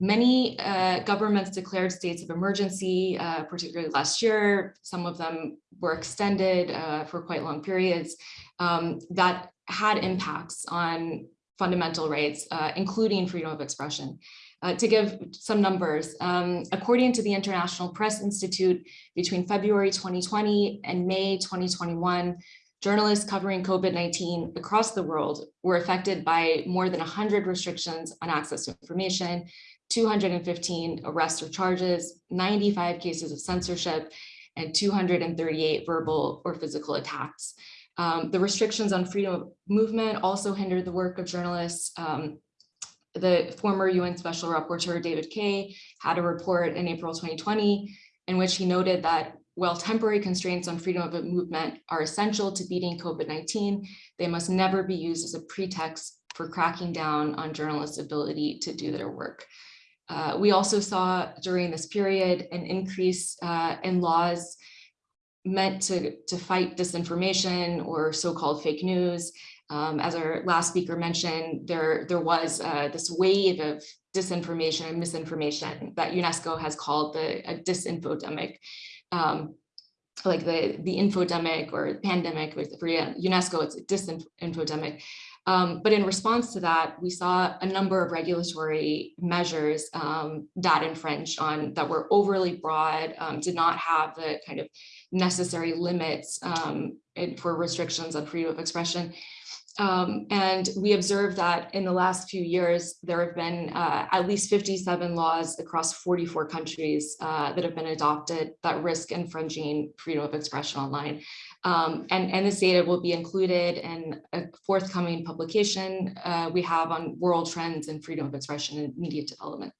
Many uh, governments declared states of emergency, uh, particularly last year. Some of them were extended uh, for quite long periods um, that had impacts on fundamental rights, uh, including freedom of expression. Uh, to give some numbers, um, according to the International Press Institute, between February 2020 and May 2021, journalists covering COVID-19 across the world were affected by more than 100 restrictions on access to information, 215 arrests or charges, 95 cases of censorship, and 238 verbal or physical attacks. Um, the restrictions on freedom of movement also hindered the work of journalists. Um, the former UN Special Rapporteur David Kaye had a report in April 2020 in which he noted that while temporary constraints on freedom of movement are essential to beating COVID-19, they must never be used as a pretext for cracking down on journalists' ability to do their work. Uh, we also saw during this period an increase uh, in laws meant to, to fight disinformation or so-called fake news. Um, as our last speaker mentioned, there, there was uh, this wave of disinformation and misinformation that UNESCO has called the a disinfodemic. Um, like the, the infodemic or pandemic, for UNESCO, it's a disinfodemic. Um, but in response to that, we saw a number of regulatory measures um, that infringed on that were overly broad, um, did not have the kind of necessary limits um, for restrictions on freedom of expression. Um, and we observed that in the last few years, there have been uh, at least 57 laws across 44 countries uh, that have been adopted that risk infringing freedom of expression online. Um, and, and this data will be included in a forthcoming publication uh, we have on world trends in freedom of expression and media development.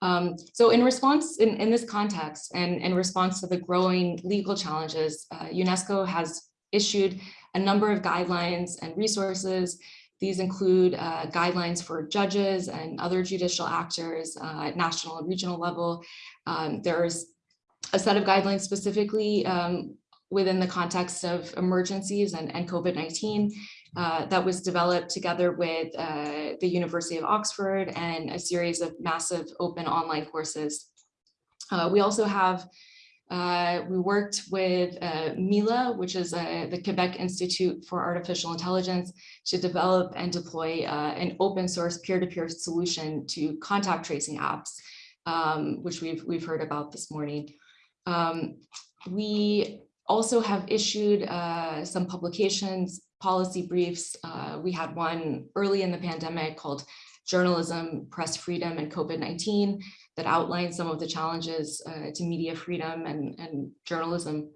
Um, so in response, in, in this context, and in response to the growing legal challenges, uh, UNESCO has issued a number of guidelines and resources. These include uh, guidelines for judges and other judicial actors uh, at national and regional level. Um, there's a set of guidelines specifically um, within the context of emergencies and, and COVID-19 uh, that was developed together with uh, the University of Oxford and a series of massive open online courses. Uh, we also have uh, we worked with uh, MILA, which is uh, the Quebec Institute for Artificial Intelligence, to develop and deploy an open source peer-to-peer -peer solution to contact tracing apps, um, which we've, we've heard about this morning. Um, we also have issued uh, some publications, policy briefs. Uh, we had one early in the pandemic called journalism, press freedom, and COVID-19 that outlines some of the challenges uh, to media freedom and, and journalism.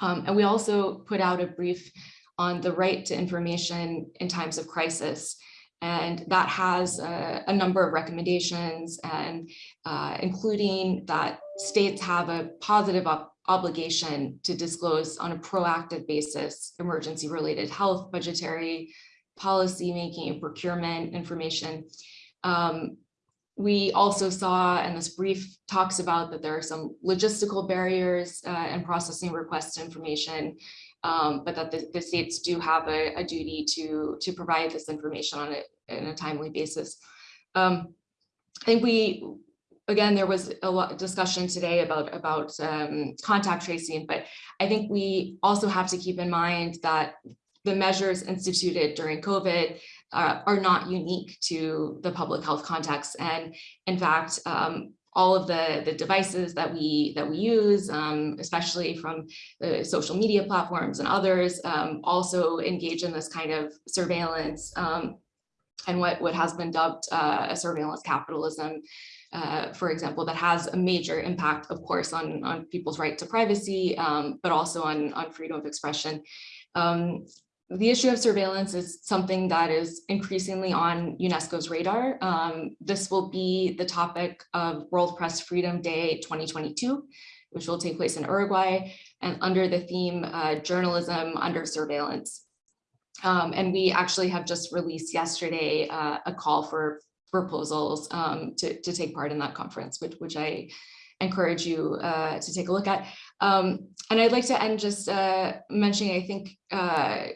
Um, and we also put out a brief on the right to information in times of crisis. And that has uh, a number of recommendations and uh, including that states have a positive obligation to disclose on a proactive basis emergency related health, budgetary, policy making, and procurement information. Um, we also saw, and this brief talks about that there are some logistical barriers uh, in processing request information, um, but that the, the, states do have a, a, duty to, to provide this information on it in a timely basis. Um, I think we, again, there was a lot of discussion today about, about um, contact tracing, but I think we also have to keep in mind that the measures instituted during COVID uh, are not unique to the public health context. And in fact, um, all of the, the devices that we that we use, um, especially from the social media platforms and others, um, also engage in this kind of surveillance um, and what, what has been dubbed uh, a surveillance capitalism, uh, for example, that has a major impact, of course, on, on people's right to privacy, um, but also on, on freedom of expression. Um, the issue of surveillance is something that is increasingly on UNESCO's radar. Um, this will be the topic of World Press Freedom Day 2022, which will take place in Uruguay and under the theme uh, journalism under surveillance. Um, and we actually have just released yesterday uh, a call for proposals um, to, to take part in that conference, which, which I encourage you uh, to take a look at. Um, and I'd like to end just uh, mentioning, I think, uh,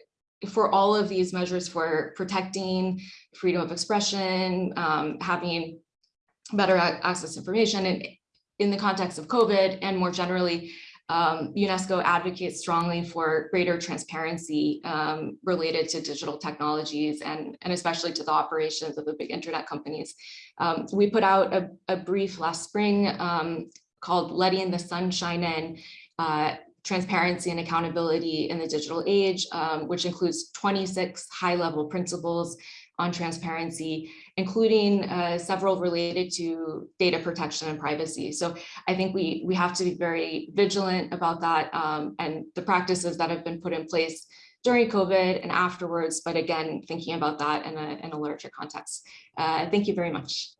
for all of these measures for protecting freedom of expression, um, having better access to information and in the context of COVID and more generally, um, UNESCO advocates strongly for greater transparency um, related to digital technologies and, and especially to the operations of the big internet companies. Um, we put out a, a brief last spring um, called Letting the Sun Shine In, uh, transparency and accountability in the digital age, um, which includes 26 high-level principles on transparency, including uh, several related to data protection and privacy. So I think we, we have to be very vigilant about that um, and the practices that have been put in place during COVID and afterwards, but again, thinking about that in a, in a larger context. Uh, thank you very much.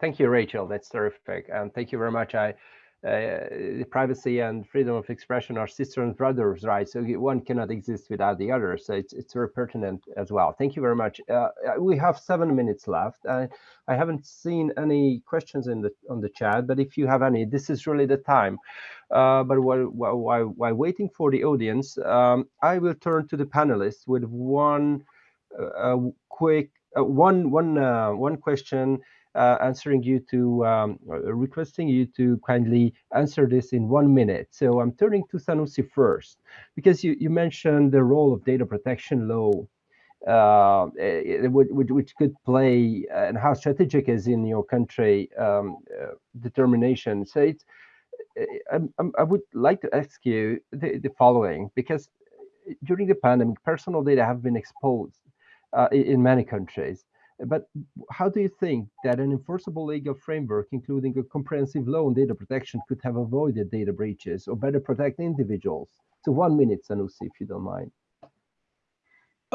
Thank you, Rachel. That's terrific. And thank you very much. I, uh, privacy and freedom of expression are sister and brothers, right? So one cannot exist without the other. So it's, it's very pertinent as well. Thank you very much. Uh, uh we have seven minutes left. I, I haven't seen any questions in the on the chat, but if you have any, this is really the time. Uh, but while, while, while, waiting for the audience, um, I will turn to the panelists with one uh, quick, uh, one, one, one question uh, answering you to um, uh, requesting you to kindly answer this in one minute. So I'm turning to Sanusi first because you, you mentioned the role of data protection law, uh, eh, which, which, could play and how strategic is in your country um, uh, determination. So it's, eh, I, I, would like to ask you the, the following because during the pandemic, personal data have been exposed uh, in many countries. But how do you think that an enforceable legal framework, including a comprehensive law on data protection, could have avoided data breaches or better protect individuals? So one minute, Sanusi, if you don't mind.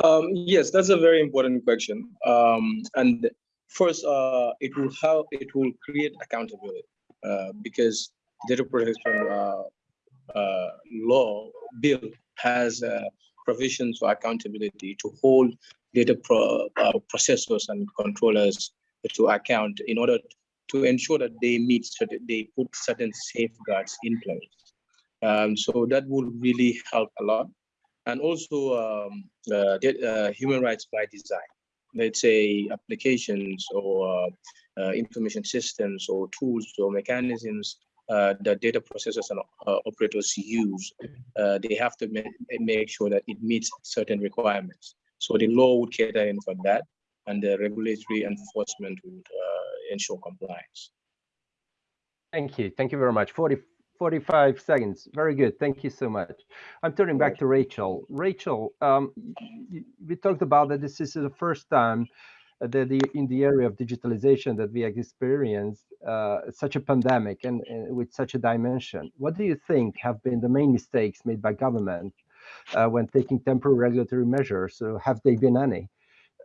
Um, yes, that's a very important question. Um, and first, uh, it will help. It will create accountability uh, because data protection uh, uh law bill has uh, provisions for accountability to hold data pro, uh, processors and controllers to account in order to ensure that they meet certain, they put certain safeguards in place. Um, so that would really help a lot. And also um, uh, uh, human rights by design. Let's say applications or uh, information systems or tools or mechanisms uh, that data processors and uh, operators use, uh, they have to ma make sure that it meets certain requirements. So the law would cater in for that, and the regulatory enforcement would ensure compliance. Thank you. Thank you very much. 40, 45 seconds. Very good. Thank you so much. I'm turning back to Rachel. Rachel, um, we talked about that this is the first time that the, in the area of digitalization that we have experienced uh, such a pandemic and, and, with such a dimension. What do you think have been the main mistakes made by government uh, when taking temporary regulatory measures? So have they been any?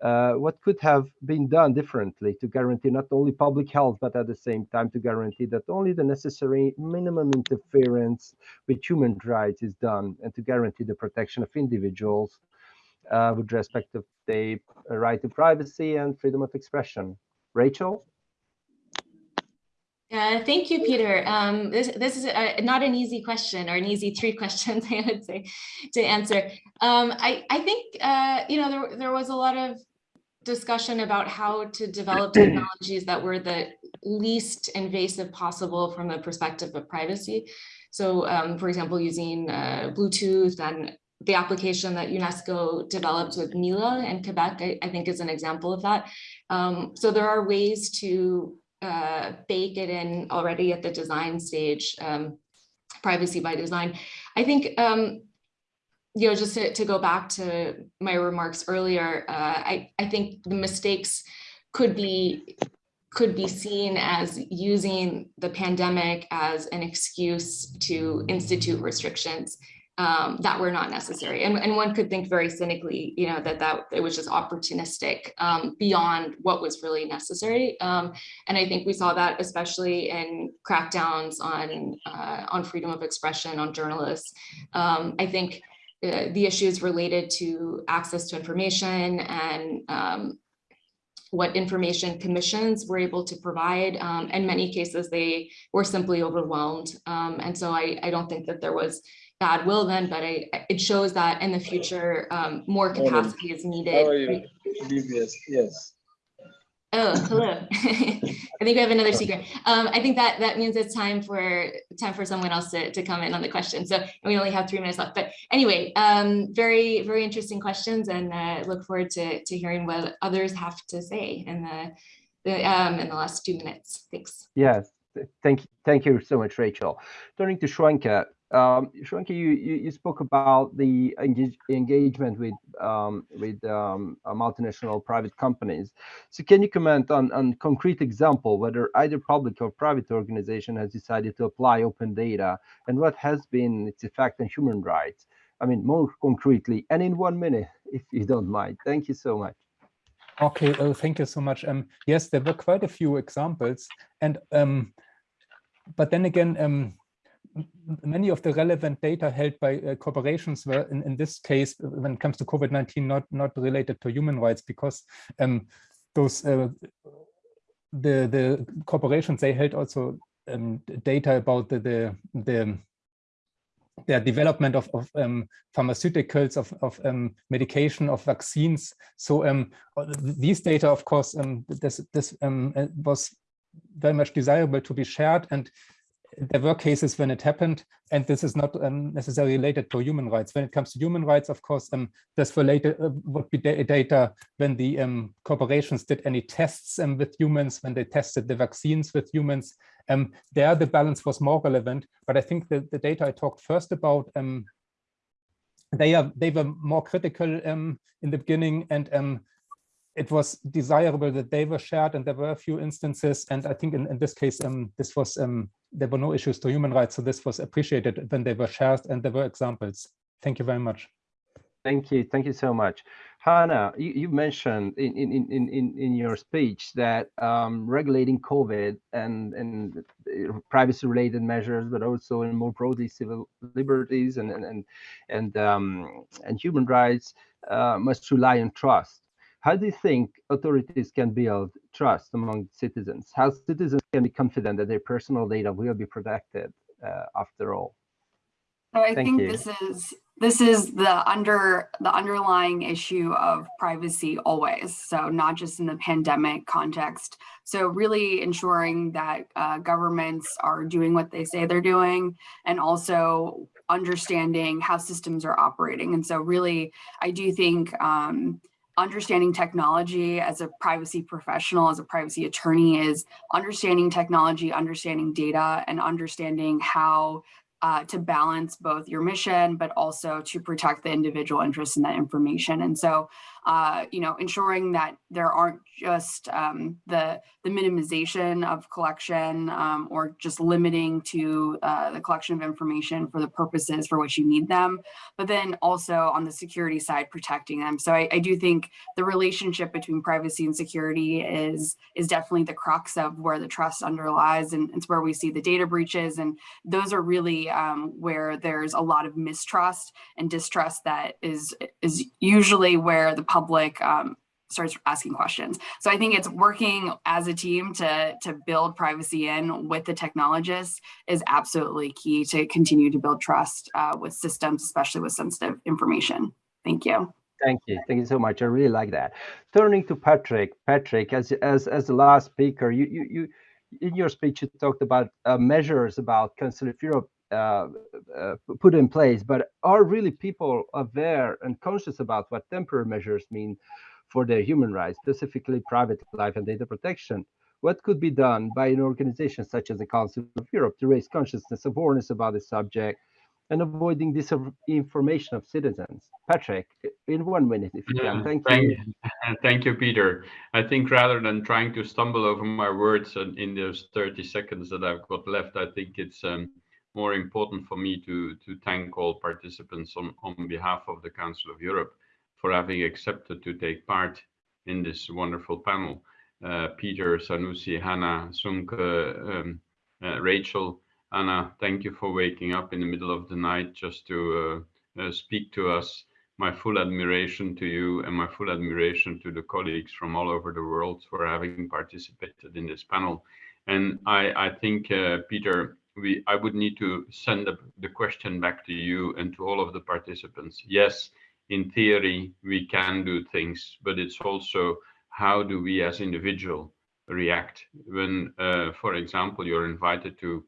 Uh, what could have been done differently to guarantee not only public health, but at the same time to guarantee that only the necessary minimum interference with human rights is done and to guarantee the protection of individuals uh, with respect to the right to privacy and freedom of expression. Rachel? Yeah, thank you, Peter. Um, this, this is a, not an easy question or an easy three questions, I would say, to answer. Um, I, I think, uh, you know, there, there was a lot of discussion about how to develop technologies that were the least invasive possible from the perspective of privacy. So, um, for example, using uh, Bluetooth and the application that UNESCO developed with Mila in Quebec, I, I think is an example of that. Um, so there are ways to uh, bake it in already at the design stage, um, privacy by design. I think um, you know, just to, to go back to my remarks earlier, uh, I, I think the mistakes could be could be seen as using the pandemic as an excuse to institute restrictions um, that were not necessary. And, and one could think very cynically, you know, that that it was just opportunistic um, beyond what was really necessary. Um, and I think we saw that especially in crackdowns on uh, on freedom of expression, on journalists. Um, I think uh, the issues related to access to information and um, what information commissions were able to provide. Um, in many cases, they were simply overwhelmed. Um, and so I, I don't think that there was bad will then, but I, it shows that in the future, um, more capacity is needed. How are you? Yes, yes. Oh, hello. I think we have another secret. Um, I think that that means it's time for time for someone else to, to comment on the question. So we only have three minutes left. But anyway, um, very, very interesting questions and uh, look forward to, to hearing what others have to say in the, the um, in the last two minutes. Thanks. Yes, thank you. Thank you so much, Rachel. Turning to Shwenka, um, you, you, you, spoke about the engage, engagement with um, with um, uh, multinational private companies. So can you comment on on concrete example whether either public or private organization has decided to apply open data and what has been its effect on human rights? I mean, more concretely and in one minute, if you don't mind. Thank you so much. Okay, oh, thank you so much. Um, yes, there were quite a few examples, and um, but then again, um, many of the relevant data held by uh, corporations were in, in this case, when it comes to COVID-19, not, not related to human rights because um, those uh, the the corporations they held also um, data about the the, the their development of, of um, pharmaceuticals, of, of um, medication, of vaccines. So um, these data, of course, um, this, this um, uh, was very much desirable to be shared. And there were cases when it happened, and this is not um, necessarily related to human rights. When it comes to human rights, of course, um, this related uh, would be data when the um, corporations did any tests um, with humans, when they tested the vaccines with humans. Um, there, the balance was more relevant. But I think the, the data I talked first about, um, they are they were more critical in the beginning, and it was desirable that they were shared and there were a few instances. And i think in, in this case um, this was um, there were no issues to human rights. So this was appreciated when they were shared and there were examples. Thank you very much. Thank you. Thank you so much. Hannah you, you mentioned in, in in in in your speech that um, regulating covid and and privacy related measures but also in more broadly civil liberties and and and and, um, and human rights uh, must rely on trust how do you think authorities can build trust among citizens? How citizens can be confident that their personal data will be protected uh, after all? So I Thank think you. this is this is the under the underlying issue of privacy always. So not just in the pandemic context. So really ensuring that uh, governments are doing what they say they're doing, and also understanding how systems are operating. And so really, I do think um, understanding technology as a privacy professional, as a privacy attorney is understanding technology, understanding data, and understanding how uh, to balance both your mission, but also to protect the individual interests in that information. And so, uh, you know, ensuring that there aren't just um, the, the minimization of collection um, or just limiting to uh, the collection of information for the purposes for which you need them, but then also on the security side, protecting them. So I, I do think the relationship between privacy and security is, is definitely the crux of where the trust underlies and it's where we see the data breaches. And those are really um, where there's a lot of mistrust and distrust that is, is usually where the public um, starts asking questions. So I think it's working as a team to, to build privacy in with the technologists is absolutely key to continue to build trust uh, with systems, especially with sensitive information. Thank you. Thank you. Thank you so much. I really like that. Turning to Patrick, Patrick, as as as the last speaker, you you you in your speech you talked about uh, measures about Council of Europe uh, uh, put in place, but are really people aware and conscious about what temporary measures mean for their human rights, specifically private life and data protection? What could be done by an organization such as the Council of Europe to raise consciousness, awareness about the subject, and avoiding disinformation of citizens? Patrick, in one minute, if you Yeah, can. Thank thank, you. thank you, Peter. I think rather than trying to stumble over my words in those 30 seconds that I've got left, I think it's um, more important for me to, to thank all participants on, on behalf of the Council of Europe for having accepted to take part in this wonderful panel. Uh, Peter, Sanusi, Hannah, Sumke, um, uh, Rachel, Anna, thank you for waking up in the middle of the night just to uh, uh, speak to us. My full admiration to you and my full admiration to the colleagues from all over the world for having participated in this panel. And I, I think, uh, Peter, we I would need to send the, the question back to you and to all of the participants. Yes, in theory, we can do things, but it's also how do we as individual react when, uh, for example, you're invited to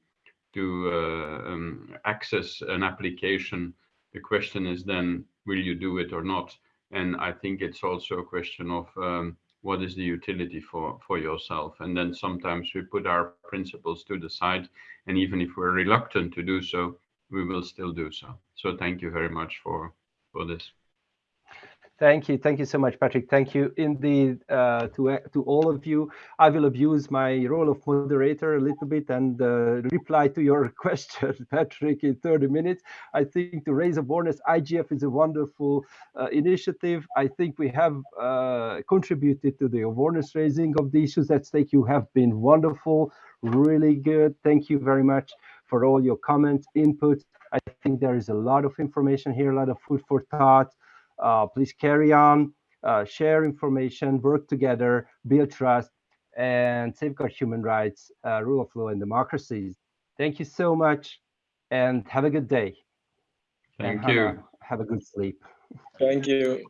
to uh, um, access an application. The question is then, will you do it or not? And I think it's also a question of um, what is the utility for for yourself? And then sometimes we put our principles to the side and even if we're reluctant to do so we will still do so. So thank you very much for for this Thank you. Thank you so much, Patrick. Thank you indeed uh, to, to all of you. I will abuse my role of moderator a little bit and uh, reply to your question, Patrick, in 30 minutes. I think to raise awareness, IGF is a wonderful uh, initiative. I think we have uh, contributed to the awareness raising of the issues at stake. You have been wonderful, really good. Thank you very much for all your comments, input. I think there is a lot of information here, a lot of food for thought. Uh, please carry on, uh, share information, work together, build trust, and safeguard human rights, uh, rule of law, and democracies. Thank you so much, and have a good day. And thank you Hannah, Have a good sleep. Thank you.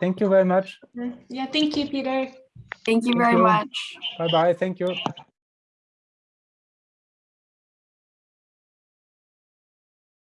Thank you very much. Yeah, thank you, Peter. Thank you Thank very you. much. Bye-bye. Thank you.